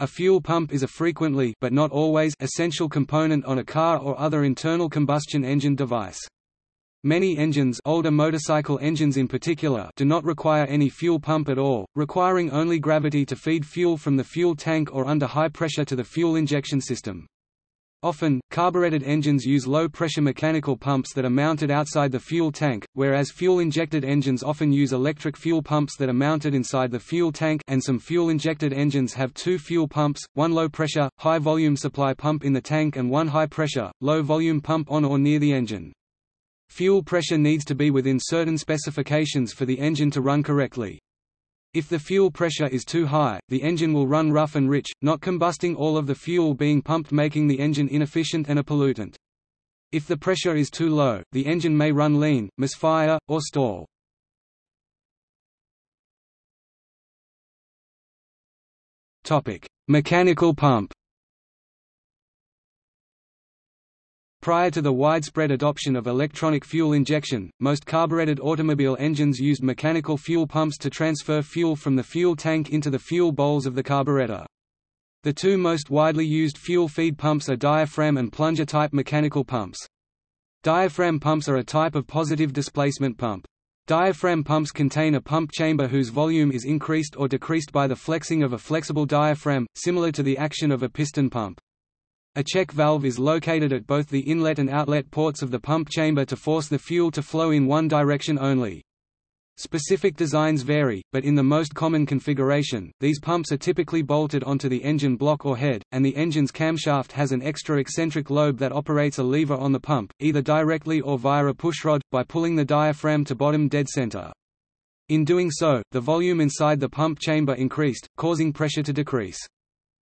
A fuel pump is a frequently but not always essential component on a car or other internal combustion engine device. Many engines older motorcycle engines in particular do not require any fuel pump at all, requiring only gravity to feed fuel from the fuel tank or under high pressure to the fuel injection system. Often, carbureted engines use low-pressure mechanical pumps that are mounted outside the fuel tank, whereas fuel-injected engines often use electric fuel pumps that are mounted inside the fuel tank and some fuel-injected engines have two fuel pumps, one low-pressure, high-volume supply pump in the tank and one high-pressure, low-volume pump on or near the engine. Fuel pressure needs to be within certain specifications for the engine to run correctly. If the fuel pressure is too high, the engine will run rough and rich, not combusting all of the fuel being pumped making the engine inefficient and a pollutant. If the pressure is too low, the engine may run lean, misfire, or stall. Mechanical pump Prior to the widespread adoption of electronic fuel injection, most carbureted automobile engines used mechanical fuel pumps to transfer fuel from the fuel tank into the fuel bowls of the carburetor. The two most widely used fuel feed pumps are diaphragm and plunger-type mechanical pumps. Diaphragm pumps are a type of positive displacement pump. Diaphragm pumps contain a pump chamber whose volume is increased or decreased by the flexing of a flexible diaphragm, similar to the action of a piston pump. A check valve is located at both the inlet and outlet ports of the pump chamber to force the fuel to flow in one direction only. Specific designs vary, but in the most common configuration, these pumps are typically bolted onto the engine block or head, and the engine's camshaft has an extra eccentric lobe that operates a lever on the pump, either directly or via a pushrod, by pulling the diaphragm to bottom dead center. In doing so, the volume inside the pump chamber increased, causing pressure to decrease.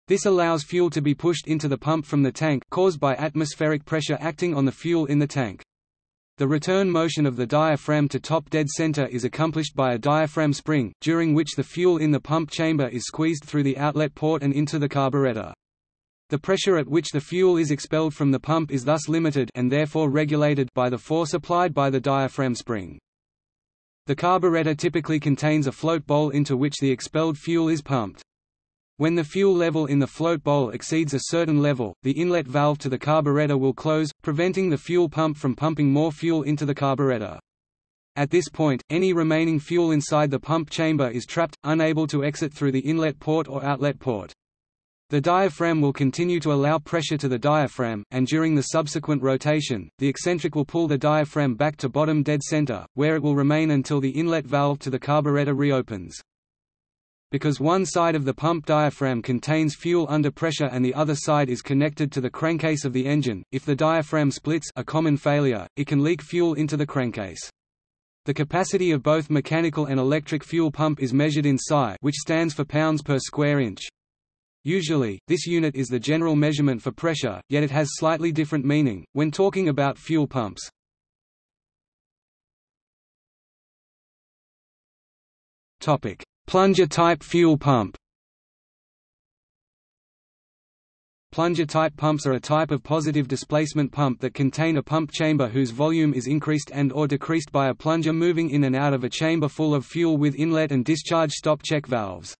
This allows fuel to be pushed into the pump from the tank caused by atmospheric pressure acting on the fuel in the tank. The return motion of the diaphragm to top dead center is accomplished by a diaphragm spring, during which the fuel in the pump chamber is squeezed through the outlet port and into the carburetor. The pressure at which the fuel is expelled from the pump is thus limited and therefore regulated by the force applied by the diaphragm spring. The carburetor typically contains a float bowl into which the expelled fuel is pumped. When the fuel level in the float bowl exceeds a certain level, the inlet valve to the carburetor will close, preventing the fuel pump from pumping more fuel into the carburetor. At this point, any remaining fuel inside the pump chamber is trapped, unable to exit through the inlet port or outlet port. The diaphragm will continue to allow pressure to the diaphragm, and during the subsequent rotation, the eccentric will pull the diaphragm back to bottom dead center, where it will remain until the inlet valve to the carburetor reopens. Because one side of the pump diaphragm contains fuel under pressure and the other side is connected to the crankcase of the engine, if the diaphragm splits a common failure, it can leak fuel into the crankcase. The capacity of both mechanical and electric fuel pump is measured in psi which stands for pounds per square inch. Usually, this unit is the general measurement for pressure, yet it has slightly different meaning, when talking about fuel pumps. Plunger-type fuel pump Plunger-type pumps are a type of positive displacement pump that contain a pump chamber whose volume is increased and or decreased by a plunger moving in and out of a chamber full of fuel with inlet and discharge stop check valves.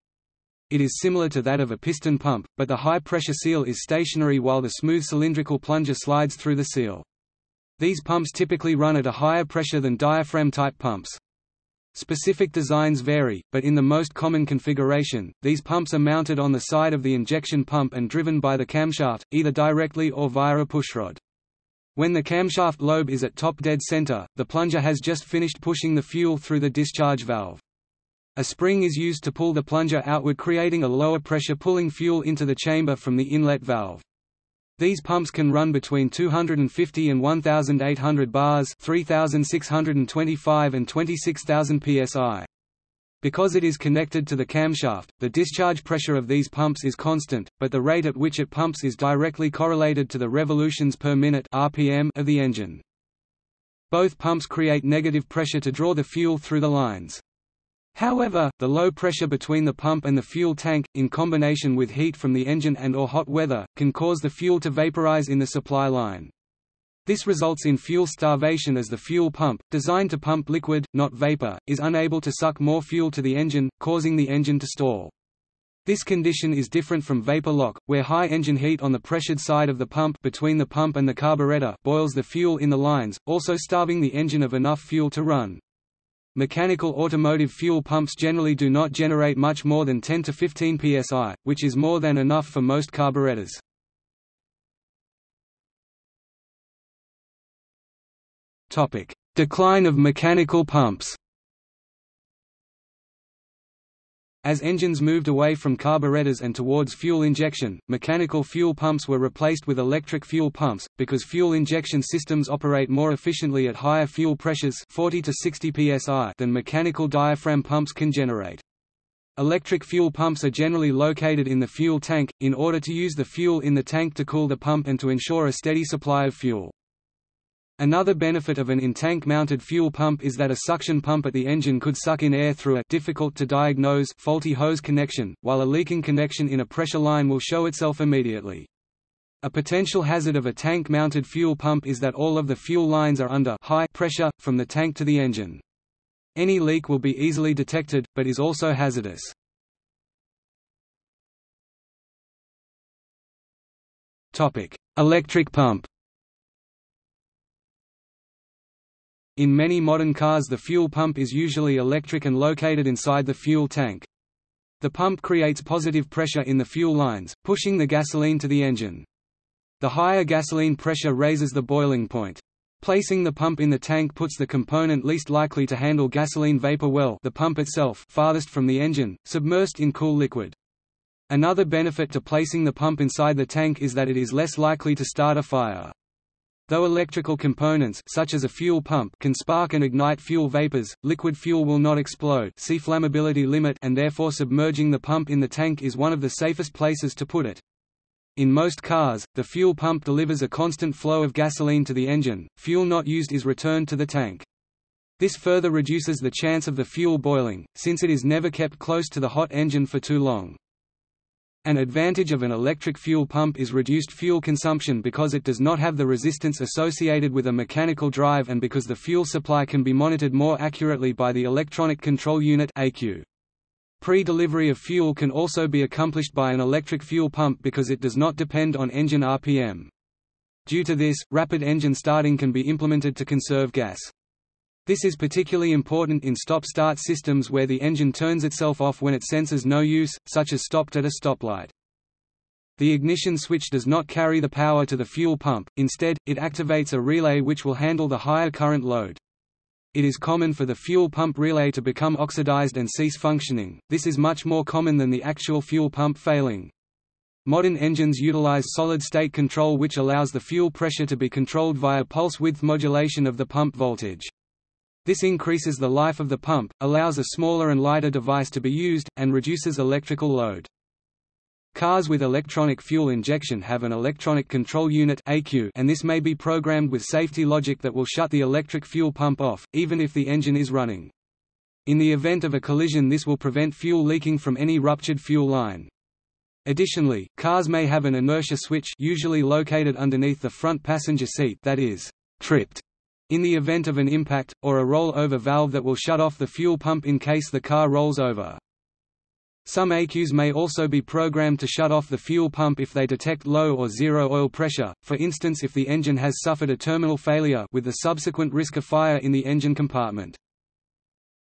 It is similar to that of a piston pump, but the high-pressure seal is stationary while the smooth cylindrical plunger slides through the seal. These pumps typically run at a higher pressure than diaphragm-type pumps. Specific designs vary, but in the most common configuration, these pumps are mounted on the side of the injection pump and driven by the camshaft, either directly or via a pushrod. When the camshaft lobe is at top dead center, the plunger has just finished pushing the fuel through the discharge valve. A spring is used to pull the plunger outward creating a lower pressure pulling fuel into the chamber from the inlet valve. These pumps can run between 250 and 1,800 bars 3,625 and 26,000 psi. Because it is connected to the camshaft, the discharge pressure of these pumps is constant, but the rate at which it pumps is directly correlated to the revolutions per minute RPM of the engine. Both pumps create negative pressure to draw the fuel through the lines. However, the low pressure between the pump and the fuel tank, in combination with heat from the engine and or hot weather, can cause the fuel to vaporize in the supply line. This results in fuel starvation as the fuel pump, designed to pump liquid, not vapor, is unable to suck more fuel to the engine, causing the engine to stall. This condition is different from vapor lock, where high engine heat on the pressured side of the pump between the pump and the carburetor boils the fuel in the lines, also starving the engine of enough fuel to run. Mechanical automotive fuel pumps generally do not generate much more than 10 to 15 psi, which is more than enough for most carburetors. Decline of mechanical pumps As engines moved away from carburetors and towards fuel injection, mechanical fuel pumps were replaced with electric fuel pumps, because fuel injection systems operate more efficiently at higher fuel pressures 40 to 60 psi than mechanical diaphragm pumps can generate. Electric fuel pumps are generally located in the fuel tank, in order to use the fuel in the tank to cool the pump and to ensure a steady supply of fuel. Another benefit of an in-tank mounted fuel pump is that a suction pump at the engine could suck in air through a difficult to diagnose faulty hose connection, while a leaking connection in a pressure line will show itself immediately. A potential hazard of a tank-mounted fuel pump is that all of the fuel lines are under high pressure, from the tank to the engine. Any leak will be easily detected, but is also hazardous. Electric pump In many modern cars the fuel pump is usually electric and located inside the fuel tank. The pump creates positive pressure in the fuel lines, pushing the gasoline to the engine. The higher gasoline pressure raises the boiling point. Placing the pump in the tank puts the component least likely to handle gasoline vapor well the pump itself farthest from the engine, submersed in cool liquid. Another benefit to placing the pump inside the tank is that it is less likely to start a fire. Though electrical components such as a fuel pump can spark and ignite fuel vapors, liquid fuel will not explode see flammability limit and therefore submerging the pump in the tank is one of the safest places to put it. In most cars, the fuel pump delivers a constant flow of gasoline to the engine, fuel not used is returned to the tank. This further reduces the chance of the fuel boiling, since it is never kept close to the hot engine for too long. An advantage of an electric fuel pump is reduced fuel consumption because it does not have the resistance associated with a mechanical drive and because the fuel supply can be monitored more accurately by the Electronic Control Unit Pre-delivery of fuel can also be accomplished by an electric fuel pump because it does not depend on engine RPM. Due to this, rapid engine starting can be implemented to conserve gas. This is particularly important in stop-start systems where the engine turns itself off when it senses no use, such as stopped at a stoplight. The ignition switch does not carry the power to the fuel pump, instead, it activates a relay which will handle the higher current load. It is common for the fuel pump relay to become oxidized and cease functioning, this is much more common than the actual fuel pump failing. Modern engines utilize solid-state control which allows the fuel pressure to be controlled via pulse width modulation of the pump voltage. This increases the life of the pump, allows a smaller and lighter device to be used, and reduces electrical load. Cars with electronic fuel injection have an electronic control unit and this may be programmed with safety logic that will shut the electric fuel pump off, even if the engine is running. In the event of a collision this will prevent fuel leaking from any ruptured fuel line. Additionally, cars may have an inertia switch usually located underneath the front passenger seat that is tripped in the event of an impact, or a roll-over valve that will shut off the fuel pump in case the car rolls over. Some ECUs may also be programmed to shut off the fuel pump if they detect low or zero oil pressure, for instance if the engine has suffered a terminal failure with the subsequent risk of fire in the engine compartment.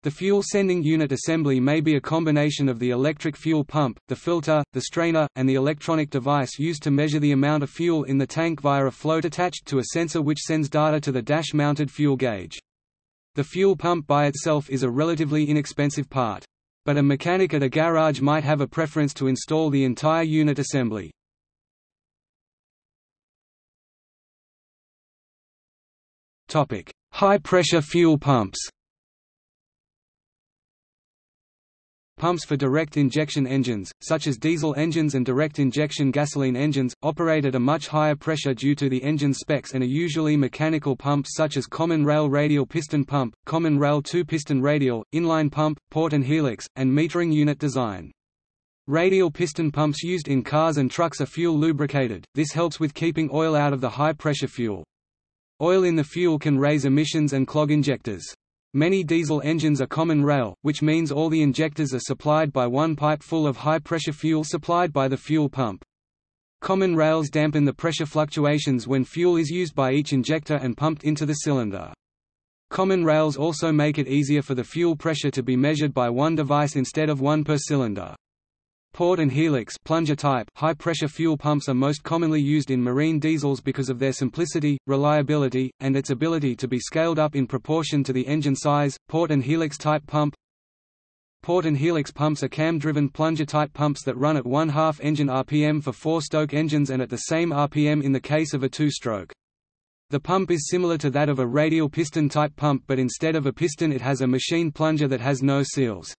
The fuel sending unit assembly may be a combination of the electric fuel pump, the filter, the strainer, and the electronic device used to measure the amount of fuel in the tank via a float attached to a sensor which sends data to the dash-mounted fuel gauge. The fuel pump by itself is a relatively inexpensive part. But a mechanic at a garage might have a preference to install the entire unit assembly. High-pressure fuel pumps Pumps for direct injection engines, such as diesel engines and direct injection gasoline engines, operate at a much higher pressure due to the engine specs and are usually mechanical pumps such as common rail radial piston pump, common rail two-piston radial, inline pump, port and helix, and metering unit design. Radial piston pumps used in cars and trucks are fuel lubricated, this helps with keeping oil out of the high-pressure fuel. Oil in the fuel can raise emissions and clog injectors. Many diesel engines are common rail, which means all the injectors are supplied by one pipe full of high-pressure fuel supplied by the fuel pump. Common rails dampen the pressure fluctuations when fuel is used by each injector and pumped into the cylinder. Common rails also make it easier for the fuel pressure to be measured by one device instead of one per cylinder. Port and helix plunger type high-pressure fuel pumps are most commonly used in marine diesels because of their simplicity, reliability, and its ability to be scaled up in proportion to the engine size. Port and helix type pump Port and helix pumps are cam-driven plunger-type pumps that run at one-half engine RPM for four-stroke engines and at the same RPM in the case of a two-stroke. The pump is similar to that of a radial piston-type pump but instead of a piston it has a machine plunger that has no seals.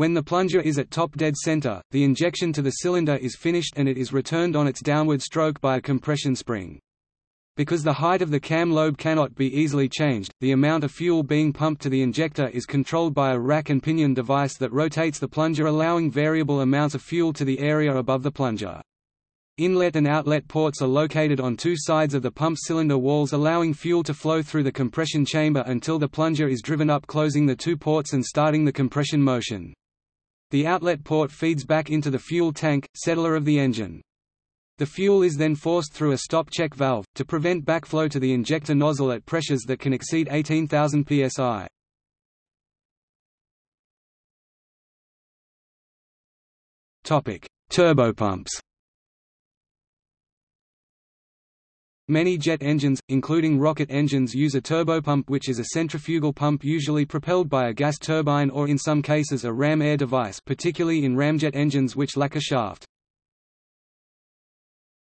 When the plunger is at top dead center, the injection to the cylinder is finished and it is returned on its downward stroke by a compression spring. Because the height of the cam lobe cannot be easily changed, the amount of fuel being pumped to the injector is controlled by a rack and pinion device that rotates the plunger allowing variable amounts of fuel to the area above the plunger. Inlet and outlet ports are located on two sides of the pump cylinder walls allowing fuel to flow through the compression chamber until the plunger is driven up closing the two ports and starting the compression motion. The outlet port feeds back into the fuel tank, settler of the engine. The fuel is then forced through a stop-check valve, to prevent backflow to the injector nozzle at pressures that can exceed 18,000 psi. Turbopumps Many jet engines, including rocket engines use a turbopump which is a centrifugal pump usually propelled by a gas turbine or in some cases a ram air device particularly in ramjet engines which lack a shaft.